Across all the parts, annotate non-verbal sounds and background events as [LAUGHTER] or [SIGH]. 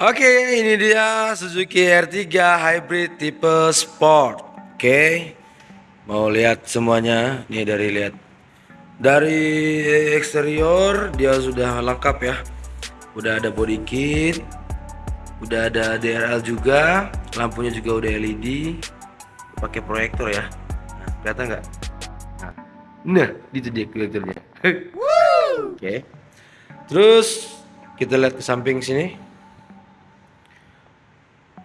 Oke, ini dia Suzuki R3 Hybrid tipe Sport. Oke. Mau lihat semuanya? Nih dari lihat. Dari eksterior dia sudah lengkap ya. Udah ada body kit. Udah ada DRL juga, lampunya juga udah LED. Pakai proyektor ya. Nah, kelihatan nggak? Nah, nah, itu dia proyektornya. [LAUGHS] Oke. Terus kita lihat ke samping sini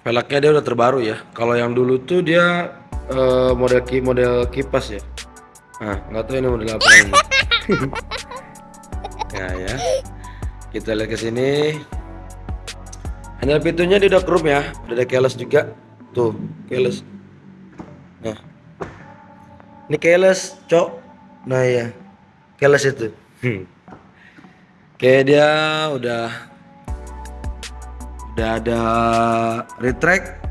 velgnya dia udah terbaru ya. Kalau yang dulu tuh dia uh, model ki model kipas ya. Nah nggak tahu ini model apa ini. [LAUGHS] Ya ya. Kita lihat ke sini. Hanya pintunya dia udah krum ya. Udah ada keles juga. Tuh keles nah. Ini keles cok. Nah ya keles itu. Hmm. kayak dia udah udah ada retract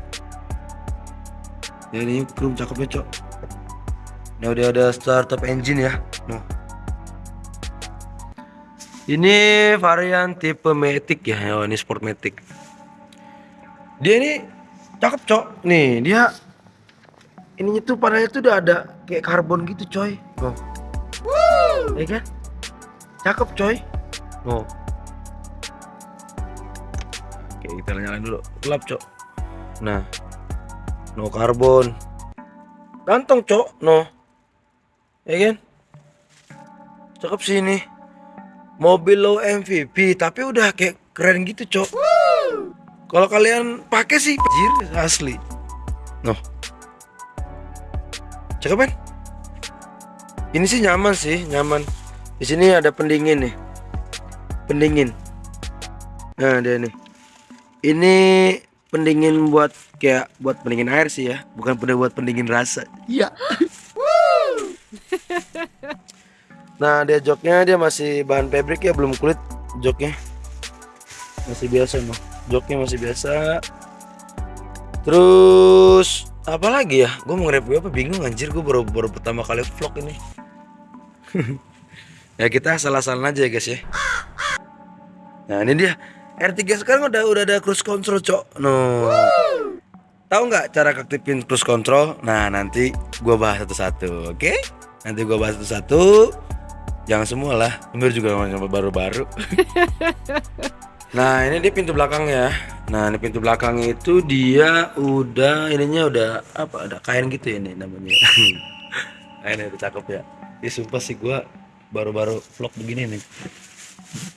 ya ini krum cakep ya cok. Ini udah ada startup engine ya. Nah. Ini varian tipe Matic ya. Oh, ini sport Matic. Dia ini cakep cok. Nih dia ininya tuh panelnya tuh udah ada kayak karbon gitu coy. Oh. ya kan? Cakep coy. Oh Oke kita nyalain dulu. Gelap cok. Nah. No karbon ganteng cok. No. Ya kan cakep sih ini. Mobil low MVP tapi udah kayak keren gitu cok. Kalau kalian pakai sih jir asli. No. Cakep kan ini sih nyaman sih nyaman. Di sini ada pendingin nih. Pendingin. Nah dia nih ini pendingin buat kayak buat pendingin air sih ya bukan pada buat pendingin rasa. Iya. [LAUGHS] Nah dia joknya dia masih bahan pabrik ya belum kulit joknya. Masih biasa no joknya masih biasa. Terus apa lagi ya? Gue mau nge-review apa? Bingung anjir gue baru baru pertama kali vlog ini. [LAUGHS] Ya kita salah-salah aja ya guys ya. [GASPS] Nah ini dia R3 sekarang udah udah ada cruise control, Cok. No. Tahu nggak cara aktifin cruise control? Nah, nanti gua bahas satu-satu, oke? Okay? Nanti gua bahas satu-satu. Jangan semua lah, Umir juga baru-baru. [LAUGHS] nah, ini dia pintu belakang ya. Nah, ini pintu belakang itu dia udah ininya udah apa? Ada kain gitu ya ini namanya. [LAUGHS] kain udah cakep ya. Ini sumpah sih gua baru-baru vlog begini nih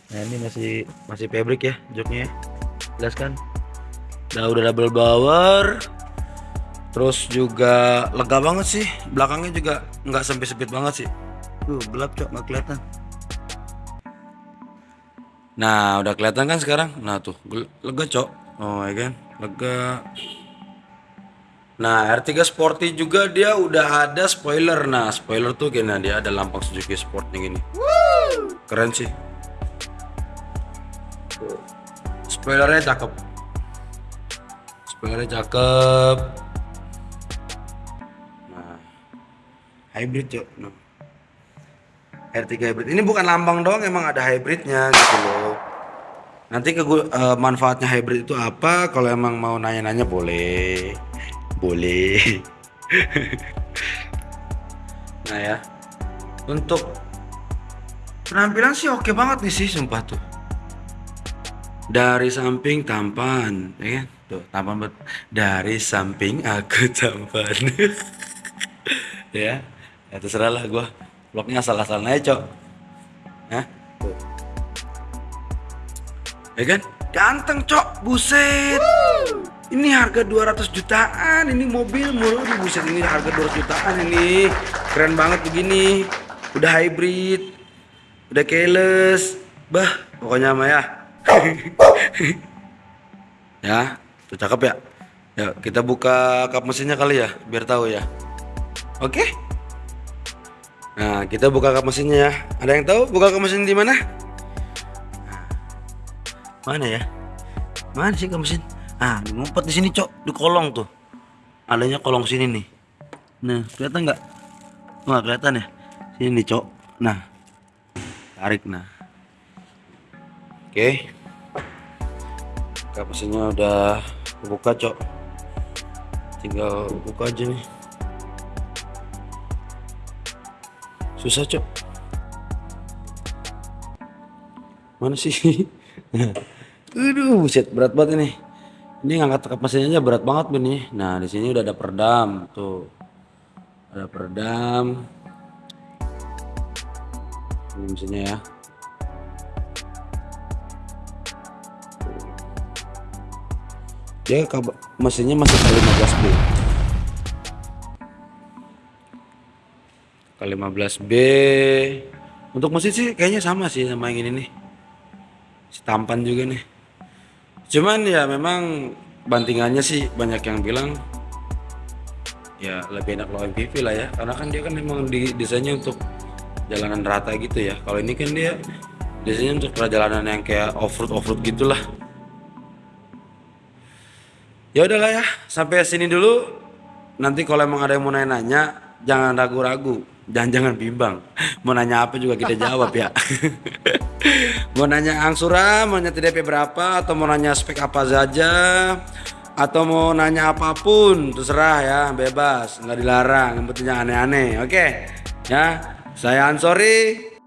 nah ini masih masih pabrik ya joknya. Ya. jelas kan? Udah udah double blower. Terus juga lega banget sih. Belakangnya juga nggak sempit sempit banget sih. Tuh gelap cok. Nggak kelihatan. Nah udah kelihatan kan sekarang? Nah tuh. Lega cok. Oh ya kan? Lega. Nah R3 Sporty juga dia udah ada spoiler. Nah spoiler tuh gini dia ada lampang Suzuki Sport yang gini Keren sih spoilernya cakep. Spoilernya cakep. Nah hybrid cok no. R3 hybrid. Ini bukan lambang doang emang ada hybridnya gitu loh. Nanti ke uh, manfaatnya hybrid itu apa? Kalau emang mau nanya-nanya boleh. Boleh. [LAUGHS] Nah ya. Untuk penampilan sih oke banget nih sih sumpah tuh dari samping tampan ya kan? tuh tampan bet dari samping aku tampan. [LAUGHS] Ya ya terserah lah gue vlognya asal-asal aja cok. Ya tuh. Ya kan? Ganteng cok. Buset. Ini harga 200 jutaan. Ini mobil mulu. Buset ini harga 200 jutaan ini. Keren banget begini. Udah hybrid. Udah keyless. Bah pokoknya mah ya ya tuh cakep ya? Ya kita buka kap mesinnya kali ya biar tahu ya. Oke? Nah kita buka kap mesinnya ya. Ada yang tahu buka kap mesin di mana? Mana ya? Mana sih kap mesin? Ah ngumpet di sini cok. Di kolong tuh. Adanya kolong sini nih. Nah kelihatan nggak? Nggak kelihatan ya. Sini nih cok. Nah tarik nah. Oke. kap mesinnya udah buka cok tinggal buka aja nih susah cok mana sih [LAUGHS] Aduh, buset berat banget ini. Ini ngangkat kap mesinnya aja berat banget nih. Nah, di sini udah ada peredam tuh. Ada peredam. Ini mesinnya ya. Dia mesinnya masih kali 15B. Kali 15B. Untuk mesin sih kayaknya sama sih sama yang ini nih. Si tampan juga nih. Cuman ya memang bantingannya sih banyak yang bilang ya lebih enak low MPV lah ya karena kan dia kan memang desainnya untuk jalanan rata gitu ya kalau ini kan dia desainnya untuk perjalanan yang kayak off road off road gitulah ya udahlah ya sampai sini dulu. Nanti kalau emang ada yang mau nanya-nanya jangan ragu-ragu. Jangan jangan bimbang. [LAUGHS] Mau nanya apa juga kita jawab ya. [LAUGHS] Mau nanya angsura mau nanya TDP berapa atau mau nanya spek apa saja atau mau nanya apa pun terserah ya bebas. Nggak dilarang yang penting aneh-aneh oke? Ya saya Ansori